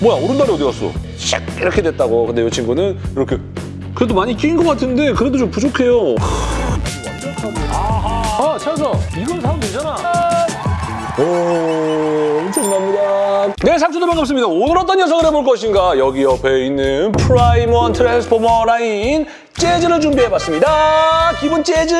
뭐야 오른다리 어디 갔어? 샥 이렇게 됐다고. 근데 이 친구는 이렇게 그래도 많이 끼인 것 같은데 그래도 좀 부족해요. 아 찾았어. 이건 사면 되잖아. 오, 엄청납니다. 네, 상추도 반갑습니다. 오늘 어떤 녀석을 해볼 것인가? 여기 옆에 있는 프라임원 트랜스포머 라인 재즈를 준비해봤습니다. 기본 재즈!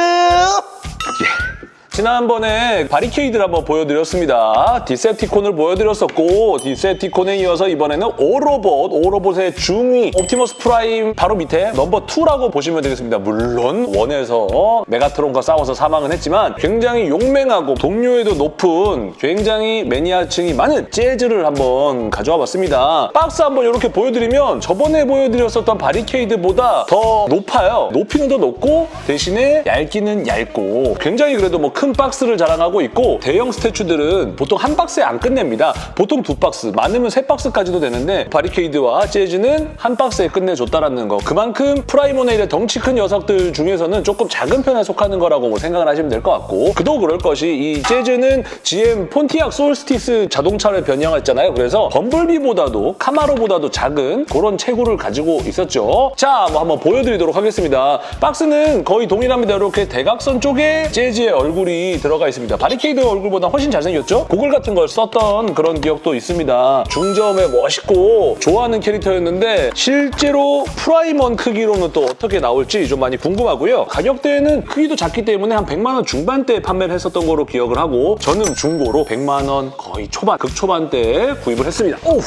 예. 지난번에 바리케이드를 한번 보여드렸습니다. 디셉티콘을 보여드렸었고 디셉티콘에 이어서 이번에는 오토봇, 오토봇의 중위 옵티머스 프라임 바로 밑에 number 2라고 보시면 되겠습니다. 물론 one에서 메가트론과 싸워서 사망은 했지만 굉장히 용맹하고 동료애도 높은 굉장히 매니아층이 많은 재즈를 한번 가져와 봤습니다. 박스 한번 이렇게 보여드리면 저번에 보여드렸었던 바리케이드보다 더 높아요. 높이는 더 높고 대신에 얇기는 얇고 굉장히 그래도 뭐큰 박스를 자랑하고 있고 대형 statue들은 보통 한 박스에 안 끝냅니다. 보통 두 박스, 많으면 세 박스까지도 되는데 바리케이드와 재즈는 한 박스에 끝내줬다라는 거. 그만큼 프라임원의 덩치 큰 녀석들 중에서는 조금 작은 편에 속하는 거라고 뭐 생각을 하시면 될 것 같고 그도 그럴 것이 이 재즈는 GM 폰티악 솔스티스 자동차를 변형했잖아요. 그래서 범블비보다도 카마로보다도 작은 그런 체구를 가지고 있었죠. 자, 뭐 한번 보여드리도록 하겠습니다. 박스는 거의 동일합니다. 이렇게 대각선 쪽에 재즈의 얼굴이 들어가 있습니다. 바리케이드 얼굴보다 훨씬 잘생겼죠? 고글 같은 걸 썼던 그런 기억도 있습니다. 중점에 멋있고 좋아하는 캐릭터였는데 실제로 프라임원 크기로는 또 어떻게 나올지 좀 많이 궁금하고요. 가격대는 크기도 작기 때문에 한 100만 원 중반대에 판매를 했었던 거로 기억을 하고 저는 중고로 100만 원 거의 초반, 극초반대에 구입을 했습니다. 오우!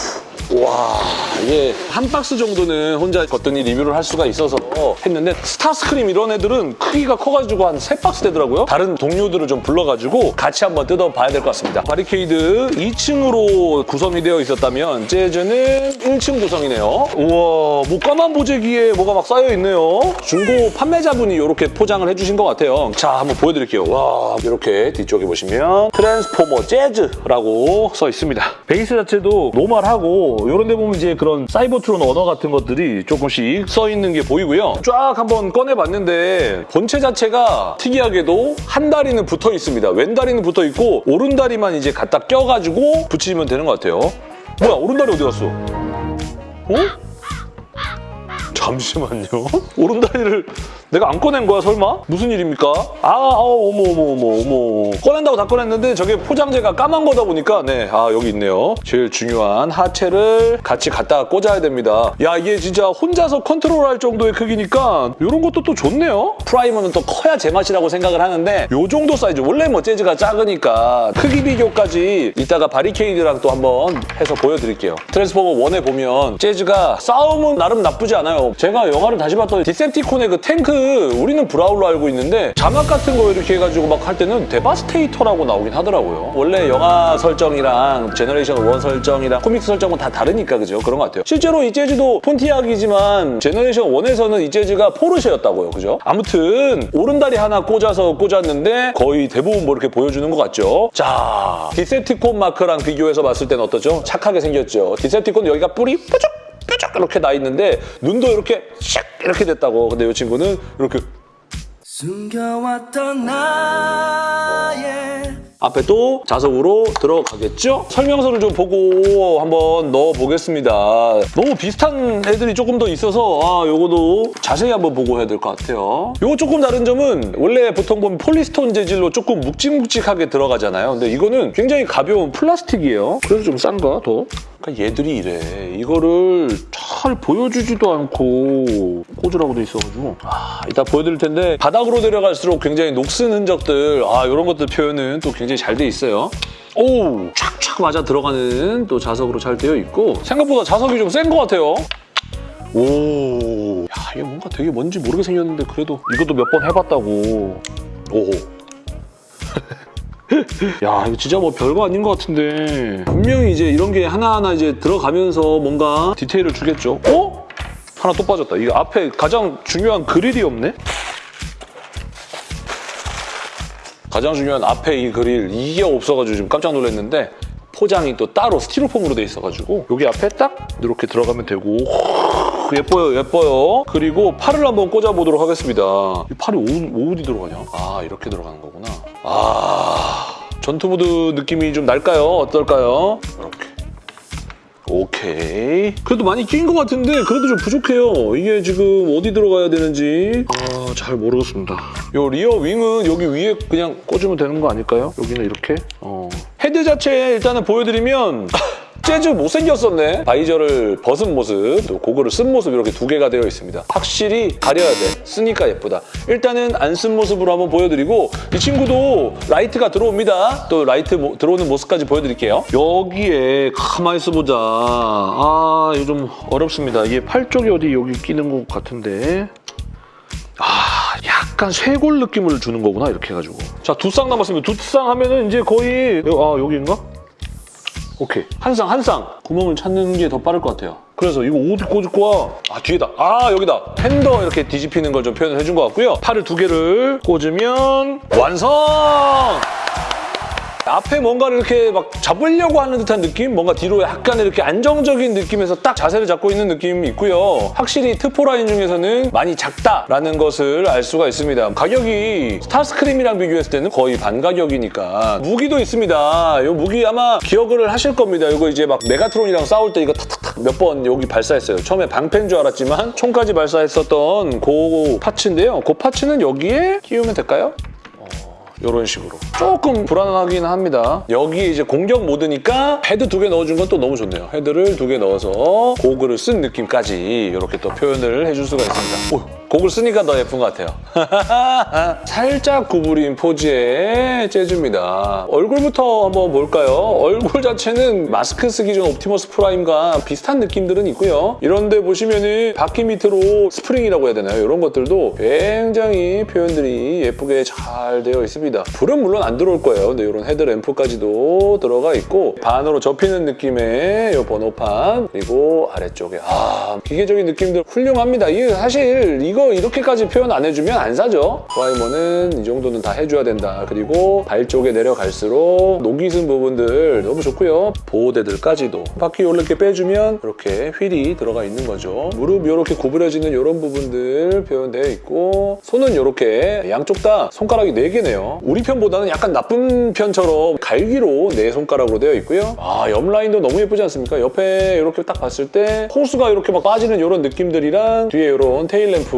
와 이게 한 박스 정도는 혼자 거뜬히 리뷰를 할 수가 있어서 했는데 스타스크림 이런 애들은 크기가 커가지고 한 세 박스 되더라고요. 다른 동료들 을 좀 불러가지고 같이 한번 뜯어봐야 될 것 같습니다. 바리케이드 2층으로 구성이 되어 있었다면 재즈는 1층 구성이네요. 우와 뭐 까만 보재기에 뭐가 막 쌓여있네요. 중고 판매자분이 이렇게 포장을 해주신 것 같아요. 자 한번 보여드릴게요. 와 이렇게 뒤쪽에 보시면 트랜스포머 재즈라고 써 있습니다. 베이스 자체도 normal하고 이런 데 보면 이제 그런 사이버트론 언어 같은 것들이 조금씩 써 있는 게 보이고요. 쫙 한번 꺼내봤는데 본체 자체가 특이하게도 한 다리는 붙어 있습니다. 왼 다리는 붙어 있고 오른 다리만 이제 갖다 껴가지고 붙이면 되는 것 같아요. 뭐야 오른 다리 어디 갔어? 어? 잠시만요. 오른다리를 내가 안 꺼낸 거야 설마? 무슨 일입니까? 아, 아 어머 어머 어머 어머 꺼낸다고 다 꺼냈는데 저게 포장재가 까만 거다 보니까 네, 아 여기 있네요. 제일 중요한 하체를 같이 갖다가 꽂아야 됩니다. 야 이게 진짜 혼자서 컨트롤할 정도의 크기니까 이런 것도 또 좋네요. 프라임원은 또 커야 제맛이라고 생각을 하는데 이 정도 사이즈 원래 뭐 재즈가 작으니까 크기 비교까지 이따가 바리케이드랑 또 한번 해서 보여드릴게요. 트랜스포머 1에 보면 재즈가 싸움은 나름 나쁘지 않아요. 제가 영화를 다시 봤더니 디셉티콘의 그 탱크 우리는 브롤로 알고 있는데 자막 같은 거 이렇게 해가지고 막 할 때는 데바스테이터라고 나오긴 하더라고요. 원래 영화 설정이랑 generation 1 설정이랑 comics 설정은 다 다르니까 그죠? 그런 것 같아요. 실제로 이 재즈도 폰티악이지만 generation 1에서는 이 재즈가 포르쉐였다고요. 그죠? 아무튼 오른다리 하나 꽂아서 꽂았는데 거의 대부분 뭐 이렇게 보여주는 것 같죠? 자, 디셉티콘 마크랑 비교해서 봤을 때는 어떠죠? 착하게 생겼죠? 디셉티콘 여기가 뿔이 뾰족 뾰족 이렇게 나 있는데 눈도 이렇게 샥 이렇게 됐다고. 근데 이 친구는 이렇게 숨겨왔던 나의 앞에 또 자석으로 들어가겠죠? 설명서를 좀 보고 한번 넣어보겠습니다. 너무 비슷한 애들이 조금 더 있어서 아 요거도 자세히 한번 보고 해야 될 것 같아요. 요거 조금 다른 점은 원래 보통 보면 polystone 재질로 조금 묵직묵직하게 들어가잖아요. 근데 이거는 굉장히 가벼운 플라스틱이에요. 그래서 좀 싼가 더? 그러니까 얘들이 이래. 이거를 잘 보여주지도 않고 꽂으라고 돼 있어가지고 아, 이따 보여드릴 텐데 바닥으로 내려갈수록 굉장히 녹슨 흔적들 아 이런 것들 표현은 또 굉장히 잘 돼 있어요. 오! 촥촥 맞아 들어가는 또 자석으로 잘 되어 있고 생각보다 자석이 좀 센 것 같아요. 오, 야 이게 뭔가 되게 뭔지 모르게 생겼는데 그래도 이것도 몇 번 해봤다고. 오. 야 이거 진짜 뭐 별거 아닌 것 같은데 분명히 이제 이런 게 하나하나 이제 들어가면서 뭔가 디테일을 주겠죠. 어? 하나 또 빠졌다. 이거 앞에 가장 중요한 그릴이 없네? 가장 중요한 앞에 이 그릴 이게 없어가지고 지금 깜짝 놀랐는데 포장이 또 따로 스티로폼으로 돼 있어가지고 여기 앞에 딱 이렇게 들어가면 되고 예뻐요 예뻐요 그리고 팔을 한번 꽂아보도록 하겠습니다 이 팔이 오, 어디 들어가냐? 아 이렇게 들어가는 거구나 아 전투 모드 느낌이 좀 날까요? 어떨까요? 이렇게 오케이. 그래도 많이 끼인 것 같은데 그래도 좀 부족해요. 이게 지금 어디 들어가야 되는지 아, 잘 모르겠습니다. 요 rear wing은 여기 위에 그냥 꽂으면 되는 거 아닐까요? 여기는 이렇게. 어. 헤드 자체 일단은 보여드리면 재즈 못생겼었네. visor를 벗은 모습, 또 고글을 쓴 모습 이렇게 두 개가 되어 있습니다. 확실히 가려야 돼. 쓰니까 예쁘다. 일단은 안 쓴 모습으로 한번 보여드리고 이 친구도 라이트가 들어옵니다. 또 라이트 모- 들어오는 모습까지 보여드릴게요. 여기에 가만히 있어보자. 아, 이거 좀 어렵습니다. 이게 팔 쪽이 어디 여기 끼는 것 같은데. 아, 약간 쇄골 느낌을 주는 거구나, 이렇게 해가지고. 자, 두 쌍 남았습니다. 두 쌍 하면은 이제 거의, 아, 여기인가? 오케이. 한 쌍, 한 쌍. 구멍을 찾는 게 더 빠를 것 같아요. 그래서 이거 어디 꽂을 거야? 아, 뒤에다. 아, 여기다. 펜더 이렇게 뒤집히는 걸 좀 표현을 해준 것 같고요. 팔을 두 개를 꽂으면 완성! 앞에 뭔가를 이렇게 막 잡으려고 하는 듯한 느낌? 뭔가 뒤로 약간 이렇게 안정적인 느낌에서 딱 자세를 잡고 있는 느낌이 있고요. 확실히 트포 라인 중에서는 많이 작다라는 것을 알 수가 있습니다. 가격이 스타스크림이랑 비교했을 때는 거의 반 가격이니까 무기도 있습니다. 이 무기 아마 기억을 하실 겁니다. 이거 이제 막 메가트론이랑 싸울 때 이거 탁탁탁 몇 번 여기 발사했어요. 처음에 방패인 줄 알았지만 총까지 발사했었던 그 parts인데요. 그 parts는 여기에 끼우면 될까요? 이런 식으로. 조금 불안하긴 합니다. 여기 이제 공격 모드니까 헤드 두 개 넣어준 건 또 너무 좋네요. 헤드를 두 개 넣어서 고글을 쓴 느낌까지 이렇게 또 표현을 해줄 수가 있습니다. 오, 고글 쓰니까 더 예쁜 것 같아요. 살짝 구부린 포즈의 재즈입니다. 얼굴부터 한번 볼까요? 얼굴 자체는 마스크 쓰기 전 옵티머스 프라임과 비슷한 느낌들은 있고요. 이런데 보시면은 바퀴 밑으로 스프링이라고 해야 되나요? 이런 것들도 굉장히 표현들이 예쁘게 잘 되어 있습니다. 불은 물론 안 들어올 거예요. 근데 이런 헤드램프까지도 들어가 있고 반으로 접히는 느낌의 이 번호판 그리고 아래쪽에 아 기계적인 느낌들 훌륭합니다. 이게 사실 이거 이렇게까지 표현 안 해주면 안 사죠. 프라이머는 이 정도는 다 해줘야 된다. 그리고 발 쪽에 내려갈수록 녹이 쓴 부분들 너무 좋고요. 보호대들까지도. 바퀴 이렇게 빼주면 이렇게 휠이 들어가 있는 거죠. 무릎 이렇게 구부려지는 이런 부분들 표현되어 있고 손은 이렇게 양쪽 다 손가락이 4개네요. 우리 편보다는 약간 나쁜 편처럼 갈기로 네 손가락으로 되어 있고요. 아 옆 라인도 너무 예쁘지 않습니까? 옆에 이렇게 딱 봤을 때 호수가 이렇게 막 빠지는 이런 느낌들이랑 뒤에 이런 테일 램프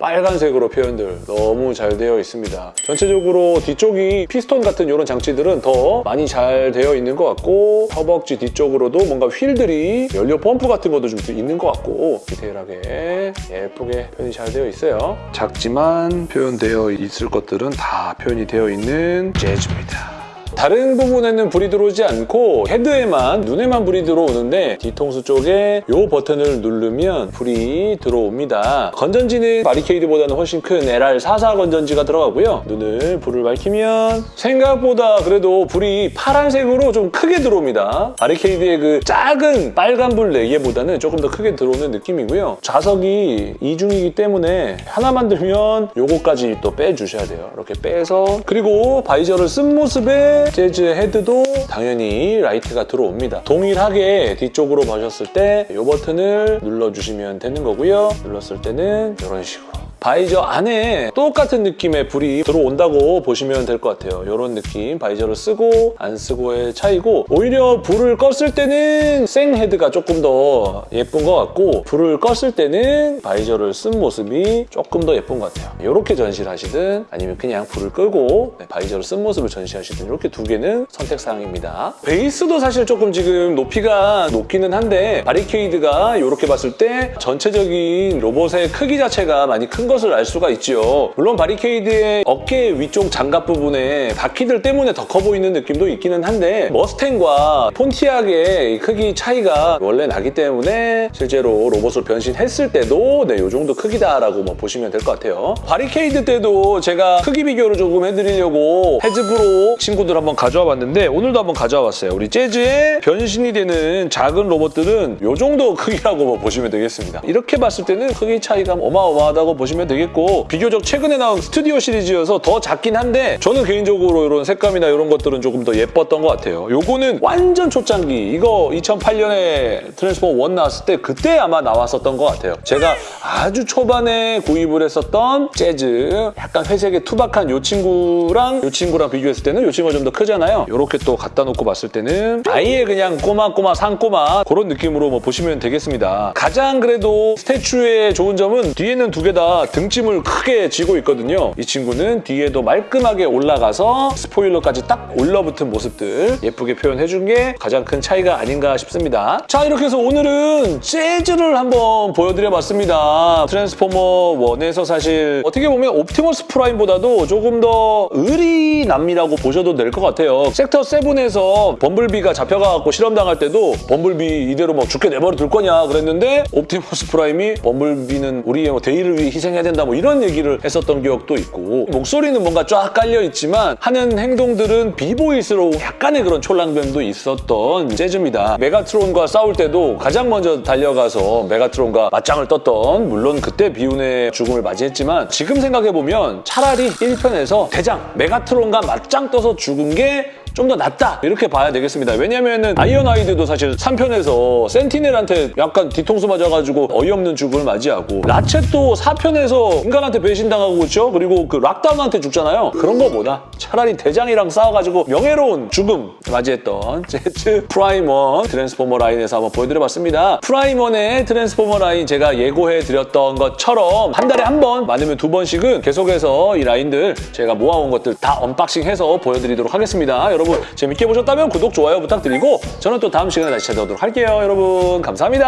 빨간색으로 표현들 너무 잘 되어 있습니다. 전체적으로 뒤쪽이 피스톤 같은 이런 장치들은 더 많이 잘 되어 있는 것 같고 허벅지 뒤쪽으로도 뭔가 휠들이 연료 펌프 같은 것도 좀 있는 것 같고 디테일하게 예쁘게 표현이 잘 되어 있어요. 작지만 표현되어 있을 것들은 다 표현이 되어 있는 재즈입니다 다른 부분에는 불이 들어오지 않고 헤드에만, 눈에만 불이 들어오는데 뒤통수 쪽에 이 버튼을 누르면 불이 들어옵니다. 건전지는 바리케이드보다는 훨씬 큰 LR44 건전지가 들어가고요. 눈을 불을 밝히면 생각보다 그래도 불이 파란색으로 좀 크게 들어옵니다. 바리케이드의 그 작은 빨간 불 4개보다는 조금 더 크게 들어오는 느낌이고요. 자석이 이중이기 때문에 하나만 들면 요거까지 또 빼주셔야 돼요. 이렇게 빼서 그리고 visor를 쓴 모습에 재즈 헤드도 당연히 라이트가 들어옵니다. 동일하게 뒤쪽으로 보셨을 때 이 버튼을 눌러주시면 되는 거고요. 눌렀을 때는 이런 식으로 visor 안에 똑같은 느낌의 불이 들어온다고 보시면 될 것 같아요. 이런 느낌, visor를 쓰고 안 쓰고의 차이고 오히려 불을 켰을 때는 생 헤드가 조금 더 예쁜 것 같고 불을 껐을 때는 visor를 쓴 모습이 조금 더 예쁜 것 같아요. 이렇게 전시를 하시든 아니면 그냥 불을 끄고 네, visor를 쓴 모습을 전시하시든 이렇게 두 개는 선택사항입니다. 베이스도 사실 조금 지금 높이가 높기는 한데 바리케이드가 이렇게 봤을 때 전체적인 로봇의 크기 자체가 많이 큰것 을 알 수가 있죠. 물론 바리케이드의 어깨 위쪽 장갑 부분에 바퀴들 때문에 더 커 보이는 느낌도 있기는 한데 머스탱과 폰티악의 크기 차이가 원래 나기 때문에 실제로 로봇으로 변신했을 때도 네, 이 정도 크기다라고 뭐 보시면 될 것 같아요. 바리케이드 때도 제가 크기 비교를 조금 해드리려고 헤즈브로 친구들 한번 가져와 봤는데 오늘도 한번 가져와 봤어요. 우리 재즈의 변신이 되는 작은 로봇들은 이 정도 크기라고 뭐 보시면 되겠습니다. 이렇게 봤을 때는 크기 차이가 어마어마하다고 보시면 보시면 되겠고 비교적 최근에 나온 스튜디오 시리즈여서 더 작긴 한데 저는 개인적으로 이런 색감이나 이런 것들은 조금 더 예뻤던 것 같아요. 요거는 완전 초창기 이거 2008년에 트랜스포머 1 나왔을 때 그때 아마 나왔었던 것 같아요. 제가 아주 초반에 구입을 했었던 재즈 약간 회색의 투박한 요 친구랑 요 친구랑 비교했을 때는 요 친구가 좀 더 크잖아요. 이렇게 또 갖다 놓고 봤을 때는 아예 그냥 꼬마꼬마 상꼬마 그런 느낌으로 뭐 보시면 되겠습니다. 가장 그래도 스태츄의 좋은 점은 뒤에는 두 개 다 등짐을 크게 쥐고 있거든요. 이 친구는 뒤에도 말끔하게 올라가서 스포일러까지 딱 올라붙은 모습들 예쁘게 표현해준 게 가장 큰 차이가 아닌가 싶습니다. 자 이렇게 해서 오늘은 재즈를 한번 보여드려봤습니다. 트랜스포머 1에서 사실 어떻게 보면 옵티머스 프라임보다도 조금 더 의리 남이라고 보셔도 될 것 같아요. 섹터 7에서 범블비가 잡혀가고 실험당할 때도 범블비 이대로 뭐 죽게 내버려 둘 거냐 그랬는데 옵티머스 프라임이 범블비는 우리의 뭐 대의를 위해 희생 해야 된다 뭐 이런 얘기를 했었던 기억도 있고 목소리는 뭔가 쫙 깔려 있지만 하는 행동들은 비보이스러운 약간의 그런 촐랑댐도 있었던 재즈입니다. 메가트론과 싸울 때도 가장 먼저 달려가서 메가트론과 맞짱을 떴던 물론 그때 비운의 죽음을 맞이했지만 지금 생각해보면 차라리 1편에서 대장 메가트론과 맞짱 떠서 죽은 게 좀 더 낫다 이렇게 봐야 되겠습니다. 왜냐면은 아이언하이드도 사실 3편에서 센티넬한테 약간 뒤통수 맞아가지고 어이없는 죽음을 맞이하고 라쳇도 4편에서 인간한테 배신당하고 그렇죠? 그리고 그 락다운한테 죽잖아요. 그런 거보다 차라리 대장이랑 싸워가지고 명예로운 죽음 맞이했던 제트 프라이먼 트랜스포머 라인에서 한번 보여드려봤습니다. 프라이먼의 트랜스포머 라인 제가 예고해드렸던 것처럼 한 달에 한 번, 많으면 두 번씩은 계속해서 이 라인들 제가 모아온 것들 다 unboxing해서 보여드리도록 하겠습니다. 여러분 재밌게 보셨다면 구독, 좋아요 부탁드리고 저는 또 다음 시간에 다시 찾아오도록 할게요. 여러분 감사합니다.